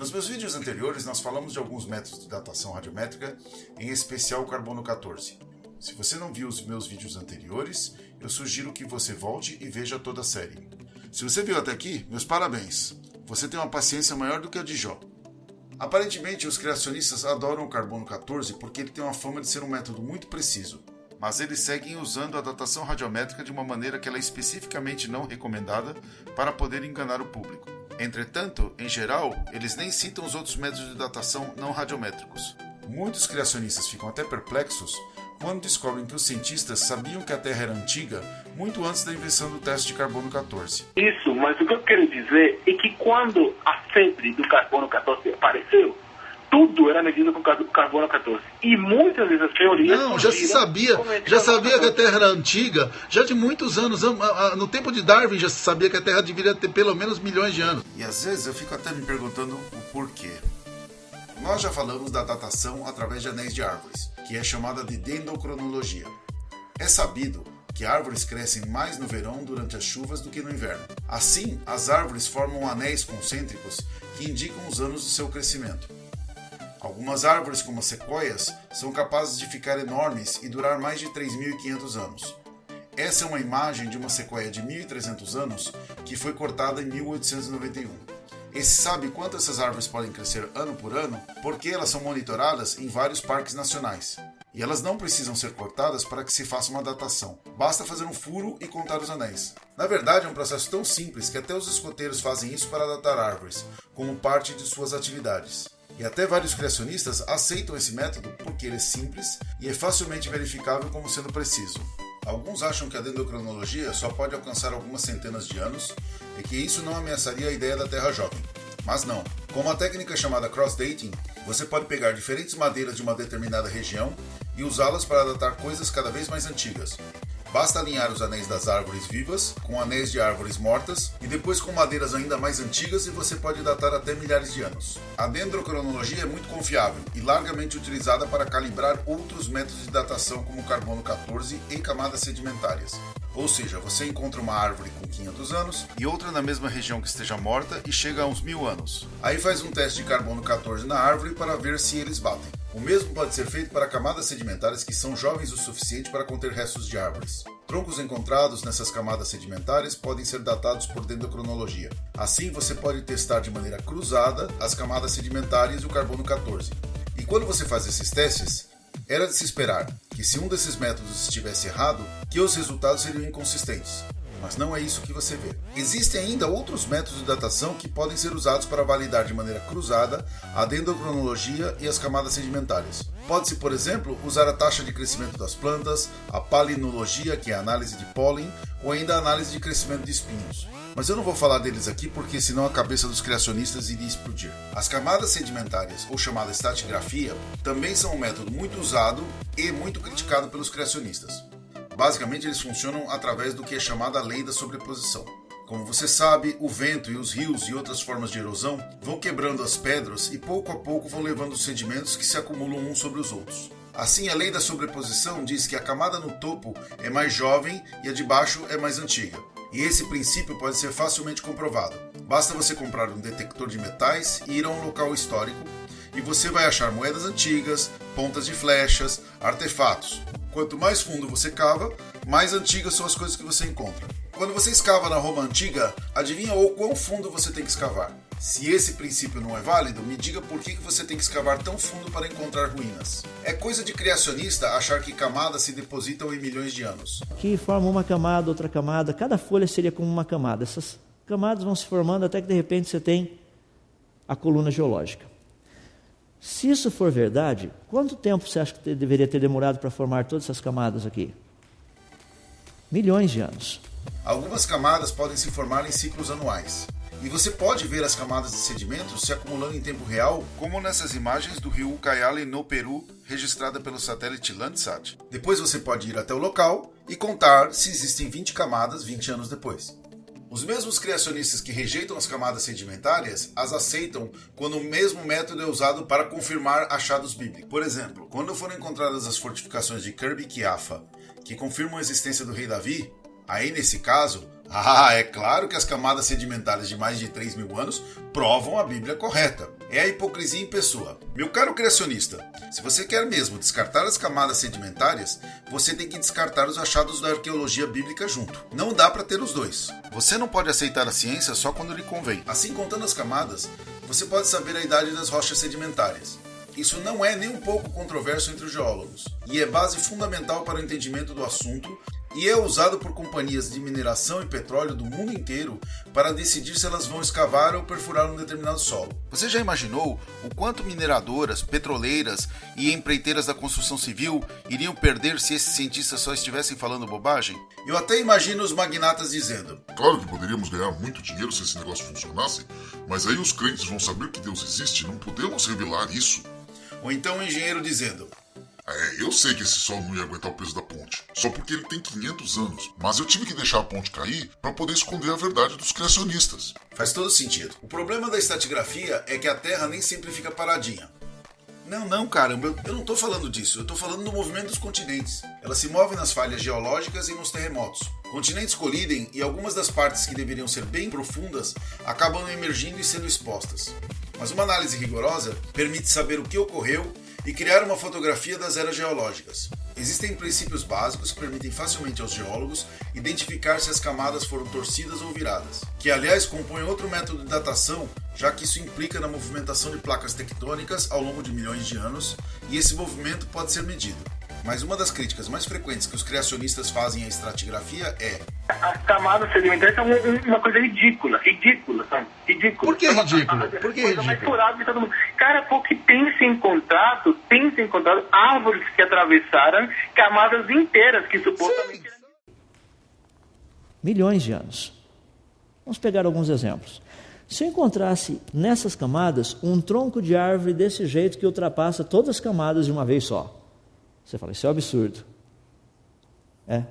Nos meus vídeos anteriores, nós falamos de alguns métodos de datação radiométrica, em especial o carbono 14. Se você não viu os meus vídeos anteriores, eu sugiro que você volte e veja toda a série. Se você viu até aqui, meus parabéns! Você tem uma paciência maior do que a de Jó. Aparentemente, os criacionistas adoram o carbono 14 porque ele tem uma fama de ser um método muito preciso, mas eles seguem usando a datação radiométrica de uma maneira que ela é especificamente não recomendada para poder enganar o público. Entretanto, em geral, eles nem citam os outros métodos de datação não radiométricos. Muitos criacionistas ficam até perplexos quando descobrem que os cientistas sabiam que a Terra era antiga muito antes da invenção do teste de carbono 14. Isso, mas o que eu quero dizer é que quando a febre do carbono 14 apareceu, tudo era medido com carbono 14. E muitas dessas teorias. Não, já se sabia, já sabia que a Terra era antiga, já de muitos anos. No tempo de Darwin já se sabia que a Terra deveria ter pelo menos milhões de anos. E às vezes eu fico até me perguntando o porquê. Nós já falamos da datação através de anéis de árvores, que é chamada de dendrocronologia. É sabido que árvores crescem mais no verão durante as chuvas do que no inverno. Assim, as árvores formam anéis concêntricos que indicam os anos de seu crescimento. Algumas árvores, como as sequoias, são capazes de ficar enormes e durar mais de 3.500 anos. Essa é uma imagem de uma sequoia de 1.300 anos que foi cortada em 1891. E se sabe quanto essas árvores podem crescer ano por ano porque elas são monitoradas em vários parques nacionais. E elas não precisam ser cortadas para que se faça uma datação. Basta fazer um furo e contar os anéis. Na verdade, é um processo tão simples que até os escoteiros fazem isso para datar árvores, como parte de suas atividades. E até vários criacionistas aceitam esse método porque ele é simples e é facilmente verificável como sendo preciso. Alguns acham que a dendrocronologia só pode alcançar algumas centenas de anos e que isso não ameaçaria a ideia da Terra jovem. Mas não. Com uma técnica chamada cross-dating, você pode pegar diferentes madeiras de uma determinada região e usá-las para datar coisas cada vez mais antigas. Basta alinhar os anéis das árvores vivas com anéis de árvores mortas e depois com madeiras ainda mais antigas e você pode datar até milhares de anos. A dendrocronologia é muito confiável e largamente utilizada para calibrar outros métodos de datação como carbono 14 em camadas sedimentares. Ou seja, você encontra uma árvore com 500 anos e outra na mesma região que esteja morta e chega a uns mil anos. Aí faz um teste de carbono 14 na árvore para ver se eles batem. O mesmo pode ser feito para camadas sedimentares que são jovens o suficiente para conter restos de árvores. Troncos encontrados nessas camadas sedimentares podem ser datados por dendrocronologia. Assim, você pode testar de maneira cruzada as camadas sedimentares e o carbono 14. E quando você faz esses testes, era de se esperar que se um desses métodos estivesse errado, que os resultados seriam inconsistentes mas não é isso que você vê. Existem ainda outros métodos de datação que podem ser usados para validar de maneira cruzada a dendrocronologia e as camadas sedimentares. Pode-se, por exemplo, usar a taxa de crescimento das plantas, a palinologia, que é a análise de pólen, ou ainda a análise de crescimento de espinhos. Mas eu não vou falar deles aqui porque senão a cabeça dos criacionistas iria explodir. As camadas sedimentares, ou chamada estratigrafia, também são um método muito usado e muito criticado pelos criacionistas. Basicamente, eles funcionam através do que é chamada lei da sobreposição. Como você sabe, o vento e os rios e outras formas de erosão vão quebrando as pedras e pouco a pouco vão levando os sedimentos que se acumulam uns sobre os outros. Assim, a lei da sobreposição diz que a camada no topo é mais jovem e a de baixo é mais antiga. E esse princípio pode ser facilmente comprovado. Basta você comprar um detector de metais e ir a um local histórico e você vai achar moedas antigas, pontas de flechas, artefatos. Quanto mais fundo você cava, mais antigas são as coisas que você encontra. Quando você escava na Roma antiga, adivinha o quão fundo você tem que escavar? Se esse princípio não é válido, me diga por que você tem que escavar tão fundo para encontrar ruínas. É coisa de criacionista achar que camadas se depositam em milhões de anos. Aqui forma uma camada, outra camada, cada folha seria como uma camada. Essas camadas vão se formando até que de repente você tem a coluna geológica. Se isso for verdade, quanto tempo você acha que deveria ter demorado para formar todas essas camadas aqui? Milhões de anos. Algumas camadas podem se formar em ciclos anuais. E você pode ver as camadas de sedimentos se acumulando em tempo real, como nessas imagens do rio Ucayali no Peru, registrada pelo satélite Landsat. Depois você pode ir até o local e contar se existem 20 camadas 20 anos depois. Os mesmos criacionistas que rejeitam as camadas sedimentárias as aceitam quando o mesmo método é usado para confirmar achados bíblicos. Por exemplo, quando foram encontradas as fortificações de Kirby Kiafa, que confirmam a existência do rei Davi, aí nesse caso, ah, é claro que as camadas sedimentares de mais de 3 mil anos provam a Bíblia correta. É a hipocrisia em pessoa. Meu caro criacionista, se você quer mesmo descartar as camadas sedimentares, você tem que descartar os achados da arqueologia bíblica junto. Não dá para ter os dois. Você não pode aceitar a ciência só quando lhe convém. Assim, contando as camadas, você pode saber a idade das rochas sedimentares. Isso não é nem um pouco controverso entre os geólogos, e é base fundamental para o entendimento do assunto e é usado por companhias de mineração e petróleo do mundo inteiro para decidir se elas vão escavar ou perfurar um determinado solo. Você já imaginou o quanto mineradoras, petroleiras e empreiteiras da construção civil iriam perder se esses cientistas só estivessem falando bobagem? Eu até imagino os magnatas dizendo: Claro que poderíamos ganhar muito dinheiro se esse negócio funcionasse, mas aí os crentes vão saber que Deus existe e não podemos revelar isso. Ou então o engenheiro dizendo: é, eu sei que esse sol não ia aguentar o peso da ponte, só porque ele tem 500 anos, mas eu tive que deixar a ponte cair para poder esconder a verdade dos criacionistas. Faz todo sentido. O problema da estratigrafia é que a Terra nem sempre fica paradinha. Não, não, caramba, eu não estou falando disso, eu estou falando do movimento dos continentes. Ela se move nas falhas geológicas e nos terremotos. Continentes colidem e algumas das partes que deveriam ser bem profundas acabam emergindo e sendo expostas. Mas uma análise rigorosa permite saber o que ocorreu e criar uma fotografia das eras geológicas. Existem princípios básicos que permitem facilmente aos geólogos identificar se as camadas foram torcidas ou viradas, que aliás compõem outro método de datação, já que isso implica na movimentação de placas tectônicas ao longo de milhões de anos, e esse movimento pode ser medido. Mas uma das críticas mais frequentes que os criacionistas fazem à estratigrafia é as camadas sedimentares são uma coisa ridícula, ridícula, são ridícula. Por que ridículo? Por que ridículo? todo mundo. Cara, porque tem se encontrado, tem se encontrado árvores que atravessaram camadas inteiras que supostamente Sim. Milhões de anos. Vamos pegar alguns exemplos. Se eu encontrasse nessas camadas um tronco de árvore desse jeito que ultrapassa todas as camadas de uma vez só, você fala, isso é um absurdo. É,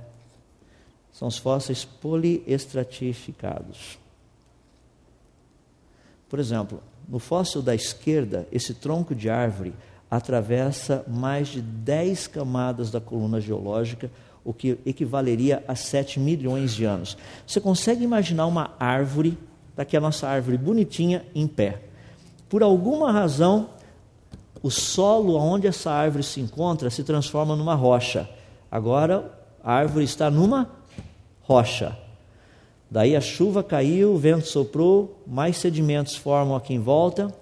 são os fósseis poliestratificados. Por exemplo, no fóssil da esquerda, esse tronco de árvore atravessa mais de 10 camadas da coluna geológica, o que equivaleria a 7 milhões de anos. Você consegue imaginar uma árvore, daqui a nossa árvore bonitinha, em pé. Por alguma razão, o solo onde essa árvore se encontra se transforma numa rocha. Agora, a árvore está numa rocha. Daí a chuva caiu, o vento soprou, mais sedimentos formam aqui em volta.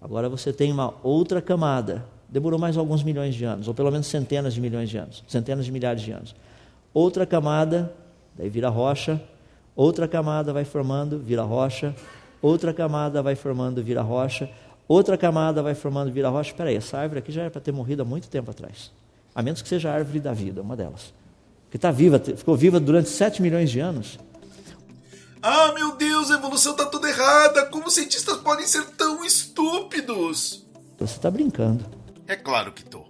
Agora você tem uma outra camada. Demorou mais alguns milhões de anos, ou pelo menos centenas de milhões de anos, centenas de milhares de anos. Outra camada, daí vira rocha. Outra camada vai formando, vira rocha. Outra camada vai formando, vira rocha. Outra camada vai formando, vira rocha. Espera aí, essa árvore aqui já era para ter morrido há muito tempo atrás. A menos que seja a árvore da vida, uma delas que está viva, ficou viva durante 7 milhões de anos. Ah, meu Deus, a evolução está toda errada. Como cientistas podem ser tão estúpidos? Você está brincando. É claro que tô.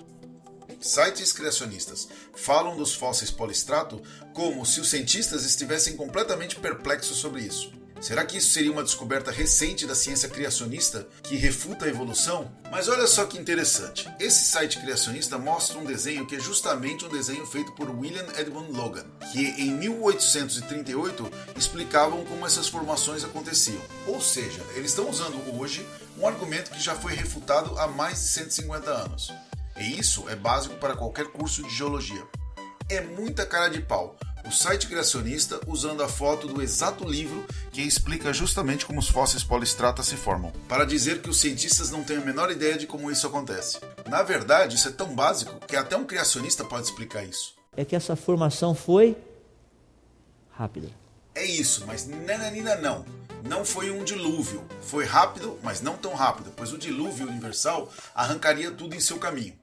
Sites criacionistas falam dos fósseis polistrato como se os cientistas estivessem completamente perplexos sobre isso. Será que isso seria uma descoberta recente da ciência criacionista que refuta a evolução? Mas olha só que interessante. Esse site criacionista mostra um desenho que é justamente um desenho feito por William Edmund Logan, que em 1838 explicavam como essas formações aconteciam. Ou seja, eles estão usando hoje um argumento que já foi refutado há mais de 150 anos. E isso é básico para qualquer curso de geologia. É muita cara de pau o site criacionista usando a foto do exato livro que explica justamente como os fósseis polistrata se formam, para dizer que os cientistas não têm a menor ideia de como isso acontece. Na verdade, isso é tão básico que até um criacionista pode explicar isso. É que essa formação foi rápida. É isso, mas nananina não. Não foi um dilúvio. Foi rápido, mas não tão rápido, pois o dilúvio universal arrancaria tudo em seu caminho.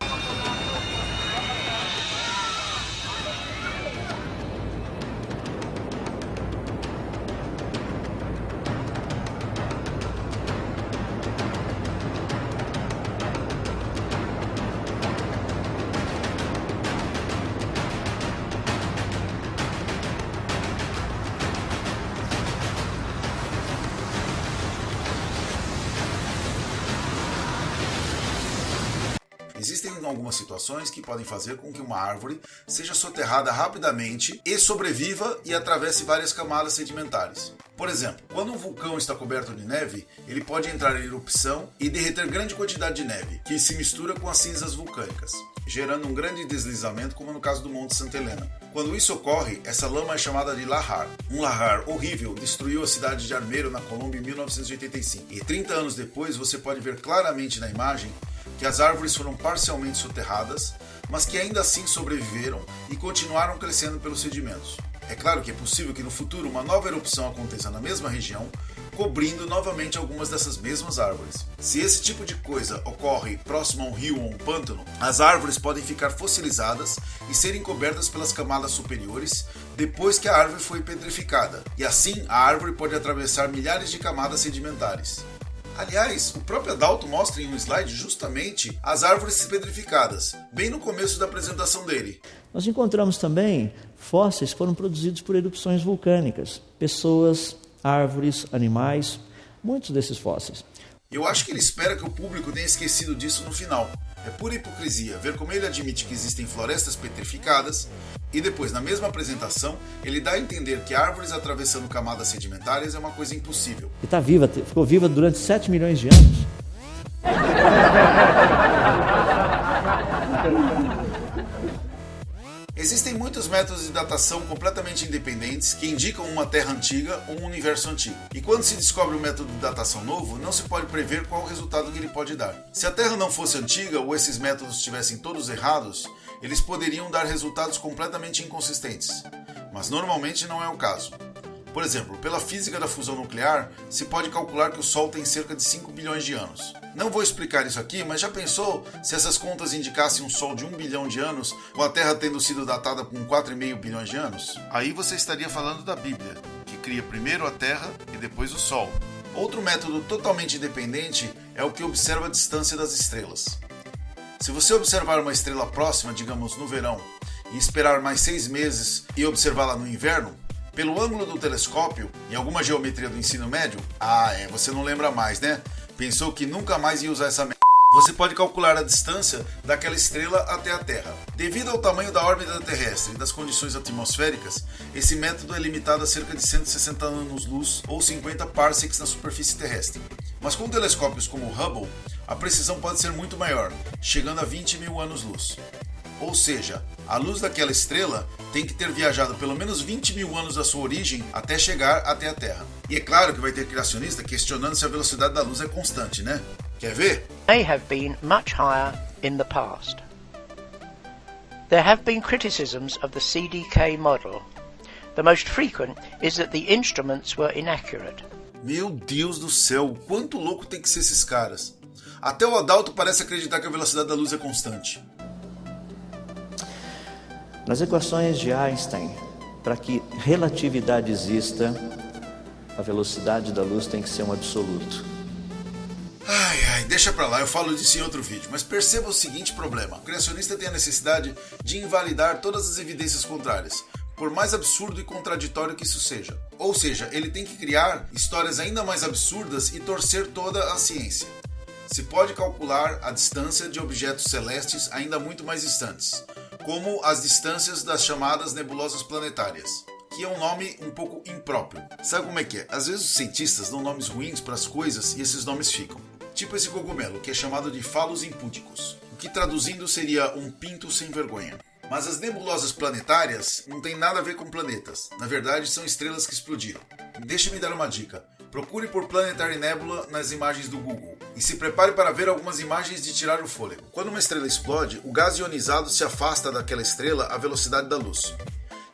Existem algumas situações que podem fazer com que uma árvore seja soterrada rapidamente e sobreviva e atravesse várias camadas sedimentares. Por exemplo, quando um vulcão está coberto de neve, ele pode entrar em erupção e derreter grande quantidade de neve, que se mistura com as cinzas vulcânicas, gerando um grande deslizamento, como no caso do Monte Santa Helena. Quando isso ocorre, essa lama é chamada de lahar. Um lahar horrível destruiu a cidade de Armeiro, na Colômbia, em 1985. E 30 anos depois, você pode ver claramente na imagem que as árvores foram parcialmente soterradas, mas que ainda assim sobreviveram e continuaram crescendo pelos sedimentos. É claro que é possível que no futuro uma nova erupção aconteça na mesma região, cobrindo novamente algumas dessas mesmas árvores. Se esse tipo de coisa ocorre próximo a um rio ou um pântano, as árvores podem ficar fossilizadas e serem cobertas pelas camadas superiores depois que a árvore foi petrificada, e assim a árvore pode atravessar milhares de camadas sedimentares. Aliás, o próprio Adalto mostra em um slide justamente as árvores petrificadas, bem no começo da apresentação dele. Nós encontramos também fósseis que foram produzidos por erupções vulcânicas, pessoas, árvores, animais, muitos desses fósseis. Eu acho que ele espera que o público tenha esquecido disso no final. É pura hipocrisia ver como ele admite que existem florestas petrificadas e depois, na mesma apresentação, ele dá a entender que árvores atravessando camadas sedimentares é uma coisa impossível. E está viva, ficou viva durante 7 milhões de anos. Existem muitos métodos de datação completamente independentes que indicam uma Terra antiga ou um universo antigo. E quando se descobre um método de datação novo, não se pode prever qual o resultado que ele pode dar. Se a Terra não fosse antiga ou esses métodos estivessem todos errados, eles poderiam dar resultados completamente inconsistentes. Mas normalmente não é o caso. Por exemplo, pela física da fusão nuclear, se pode calcular que o Sol tem cerca de 5 bilhões de anos. Não vou explicar isso aqui, mas já pensou se essas contas indicassem um Sol de 1 bilhão de anos, com a Terra tendo sido datada com 4,5 bilhões de anos? Aí você estaria falando da Bíblia, que cria primeiro a Terra e depois o Sol. Outro método totalmente independente é o que observa a distância das estrelas. Se você observar uma estrela próxima, digamos no verão, e esperar mais seis meses e observá-la no inverno, pelo ângulo do telescópio, em alguma geometria do ensino médio, ah, é, você não lembra mais, né? Pensou que nunca mais ia usar essa merda. Você pode calcular a distância daquela estrela até a Terra. Devido ao tamanho da órbita terrestre e das condições atmosféricas, esse método é limitado a cerca de 160 anos-luz ou 50 parsecs na superfície terrestre. Mas com telescópios como o Hubble, a precisão pode ser muito maior, chegando a 20 mil anos-luz. Ou seja, a luz daquela estrela tem que ter viajado pelo menos 20 mil anos da sua origem até chegar até a Terra. E é claro que vai ter criacionista questionando se a velocidade da luz é constante, né? Quer ver? May have been much higher in the past. There have been criticisms of the CDK model. The most frequent is that the instruments were inaccurate. Meu Deus do céu, quanto louco tem que ser esses caras. Até o Adalto parece acreditar que a velocidade da luz é constante. Nas equações de Einstein, para que relatividade exista, a velocidade da luz tem que ser um absoluto. Ai, ai, deixa pra lá, eu falo disso em outro vídeo. Mas perceba o seguinte problema: o criacionista tem a necessidade de invalidar todas as evidências contrárias, por mais absurdo e contraditório que isso seja. Ou seja, ele tem que criar histórias ainda mais absurdas e torcer toda a ciência. Se pode calcular a distância de objetos celestes ainda muito mais distantes, como as distâncias das chamadas nebulosas planetárias, que é um nome um pouco impróprio. Sabe como é que é? Às vezes os cientistas dão nomes ruins para as coisas e esses nomes ficam. Tipo esse cogumelo, que é chamado de Phalos impúdicos, o que traduzindo seria um pinto sem vergonha. Mas as nebulosas planetárias não têm nada a ver com planetas. Na verdade, são estrelas que explodiram. Deixa-me dar uma dica. Procure por Planetary Nebula nas imagens do Google e se prepare para ver algumas imagens de tirar o fôlego. Quando uma estrela explode, o gás ionizado se afasta daquela estrela à velocidade da luz.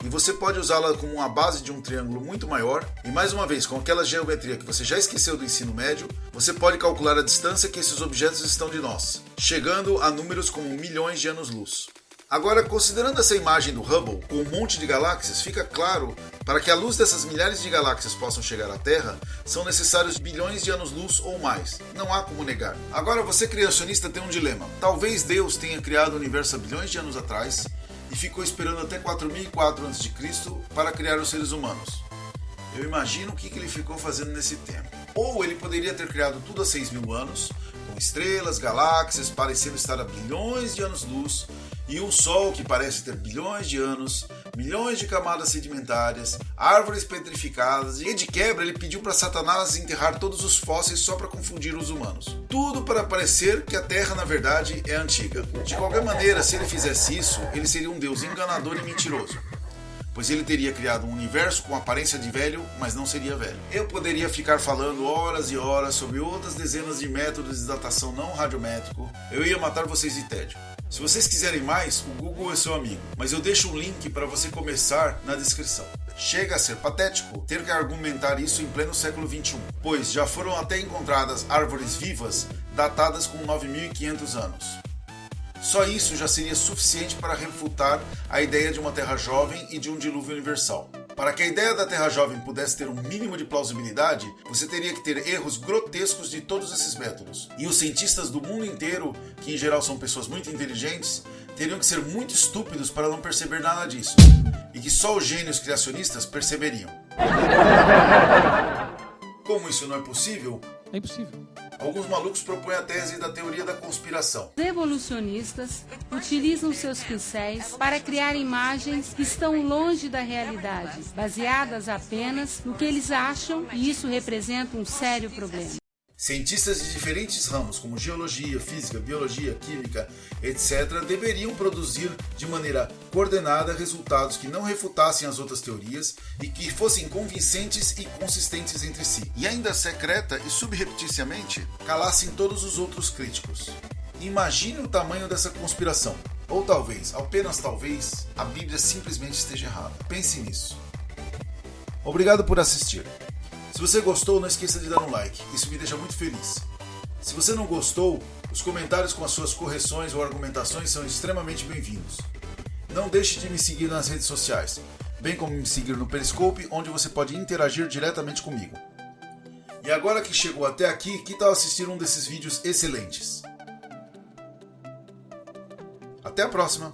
E você pode usá-la como uma base de um triângulo muito maior, e mais uma vez, com aquela geometria que você já esqueceu do ensino médio, você pode calcular a distância que esses objetos estão de nós, chegando a números como milhões de anos-luz. Agora, considerando essa imagem do Hubble com um monte de galáxias, fica claro para que a luz dessas milhares de galáxias possam chegar à Terra, são necessários bilhões de anos-luz ou mais. Não há como negar. Agora, você criacionista tem um dilema. Talvez Deus tenha criado o universo há bilhões de anos atrás e ficou esperando até 4004 a.C. para criar os seres humanos. Eu imagino o que ele ficou fazendo nesse tempo. Ou ele poderia ter criado tudo há 6 mil anos, com estrelas, galáxias parecendo estar a bilhões de anos-luz, e um Sol que parece ter bilhões de anos, milhões de camadas sedimentares, árvores petrificadas, e de quebra ele pediu para Satanás enterrar todos os fósseis só para confundir os humanos. Tudo para parecer que a Terra na verdade é antiga. De qualquer maneira, se ele fizesse isso, ele seria um deus enganador e mentiroso pois ele teria criado um universo com aparência de velho, mas não seria velho. Eu poderia ficar falando horas e horas sobre outras dezenas de métodos de datação não radiométrico, eu ia matar vocês de tédio. Se vocês quiserem mais, o Google é seu amigo, mas eu deixo um link para você começar na descrição. Chega a ser patético ter que argumentar isso em pleno século XXI, pois já foram até encontradas árvores vivas datadas com 9.500 anos. Só isso já seria suficiente para refutar a ideia de uma Terra jovem e de um dilúvio universal. Para que a ideia da Terra jovem pudesse ter um mínimo de plausibilidade, você teria que ter erros grotescos de todos esses métodos. E os cientistas do mundo inteiro, que em geral são pessoas muito inteligentes, teriam que ser muito estúpidos para não perceber nada disso. E que só os gênios criacionistas perceberiam. Como isso não é possível? É impossível. Alguns malucos propõem a tese da teoria da conspiração. Os evolucionistas utilizam seus pincéis para criar imagens que estão longe da realidade, baseadas apenas no que eles acham, e isso representa um sério problema. Cientistas de diferentes ramos, como geologia, física, biologia, química, etc., deveriam produzir de maneira coordenada resultados que não refutassem as outras teorias e que fossem convincentes e consistentes entre si, e ainda secreta e subrepticiamente calassem todos os outros críticos. Imagine o tamanho dessa conspiração. Ou talvez, apenas talvez, a Bíblia simplesmente esteja errada. Pense nisso. Obrigado por assistir. Se você gostou, não esqueça de dar um like, isso me deixa muito feliz. Se você não gostou, os comentários com as suas correções ou argumentações são extremamente bem-vindos. Não deixe de me seguir nas redes sociais, bem como me seguir no Periscope, onde você pode interagir diretamente comigo. E agora que chegou até aqui, que tal assistir um desses vídeos excelentes? Até a próxima!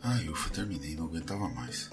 Ai, ufa, terminei, não aguentava mais.